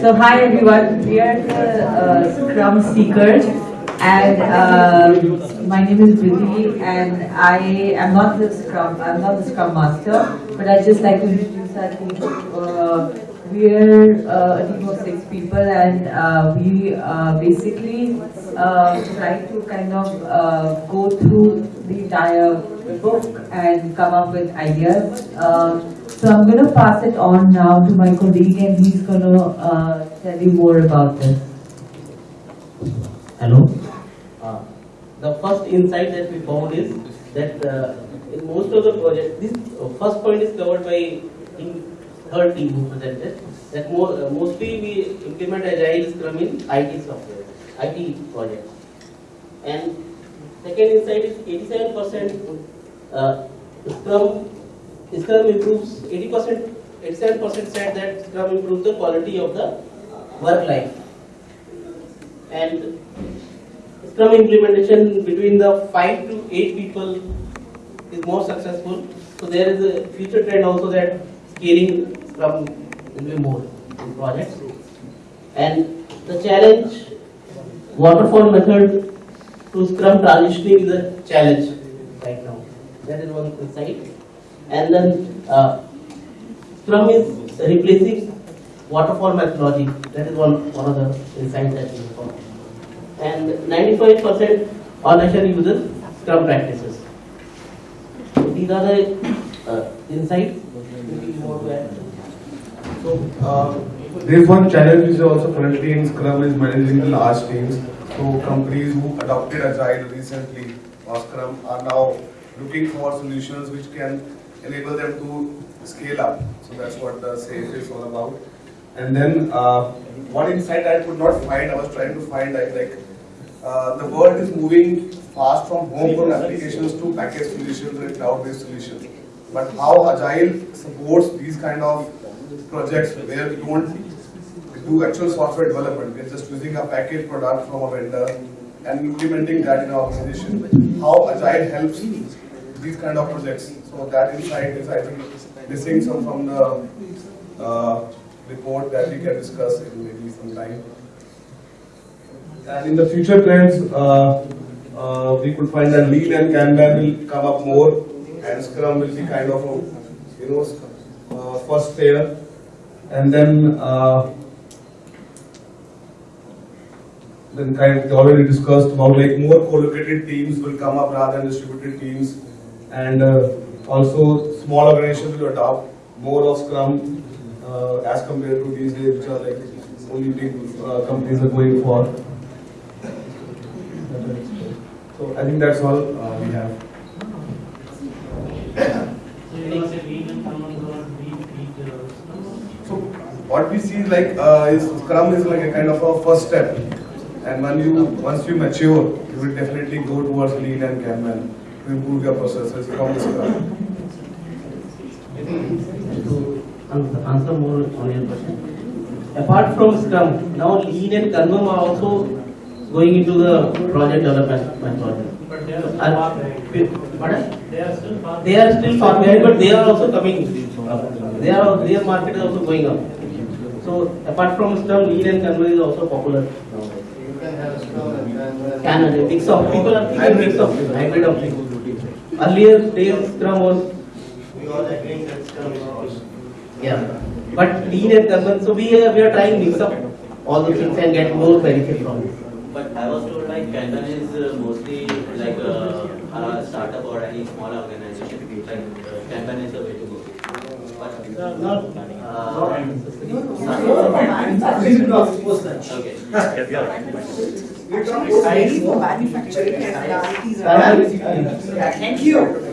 So hi everyone, we are the uh, Scrum Seekers and uh, my name is Vidhi and I am not the Scrum, I'm not the Scrum Master, but I'd just like to introduce our team. Uh, we're uh, a team of six people and uh, we uh, basically uh, try to kind of go through the entire book and come up with ideas. Uh, so I'm going to pass it on now to my colleague and he's going to uh, tell you more about this. Hello. Uh, the first insight that we found is that uh, in most of the projects, this uh, first point is covered by in third team who presented. That uh, mostly we implement agile scrum in IT software, IT projects. And second insight is 87% uh, scrum Scrum improves 80%, 87% said that Scrum improves the quality of the work life. And Scrum implementation between the 5 to 8 people is more successful. So there is a future trend also that scaling Scrum will be more in projects. And the challenge, waterfall method to Scrum transitioning is a challenge right now. That is one insight and then uh, Scrum is replacing waterfall methodology. That is one, one of the insights that we found. And 95% organization uses Scrum practices. These are the uh, insights. So, uh, one challenge is also currently in Scrum is managing the large teams. So, companies who adopted Agile recently or are now looking for solutions which can enable them to scale up. So that's what the SAFe is all about. And then uh, one insight I could not find, I was trying to find, I like, uh, the world is moving fast from homegrown applications to packaged solutions and cloud-based solutions. But how Agile supports these kind of projects where we don't do actual software development, we're just using a packaged product from a vendor and implementing that in our organization. How Agile helps these kind of projects. So that insight is, I think, missing some from the uh, report that we can discuss in maybe some time. And in the future plans, uh, uh, we could find that Lean and Kanban will come up more, and Scrum will be kind of a, you know, uh, first layer, and then uh, then kind of already discussed about like more co-located teams will come up rather than distributed teams, and uh, also small organizations will adopt more of Scrum uh, as compared to these days, which are like only big uh, companies are going for. So I think that's all uh, we have. So what we see like uh, is Scrum is like a kind of a first step, and when you once you mature, you will definitely go towards Lean and Kanban to improve your processes from the Scrum. to answer, answer more on your question. Apart from Scrum, now Lean and Kanban are also going into the project development methodology. But they are still Are- far behind. Pardon? They are still far They are still far behind, but they are also coming. up. They are their market is also going up. So apart from Scrum, Lean and Kanban is also popular nowadays. You can have Scrum and Kanban. Can mix of people are thinking mix of hybrid of things. Earlier days Scrum was We all agree that Scrum is awesome. Yeah, but lean and Kanban, so we are, we are trying mix up all the things and get more benefit from it. But I was told like Kanban is uh, mostly like uh, a startup or any small organization. Like uh, Kanban is the way to go. But Uh, not uh, okay. Actually, for manufacturing and ITs are- Thank you.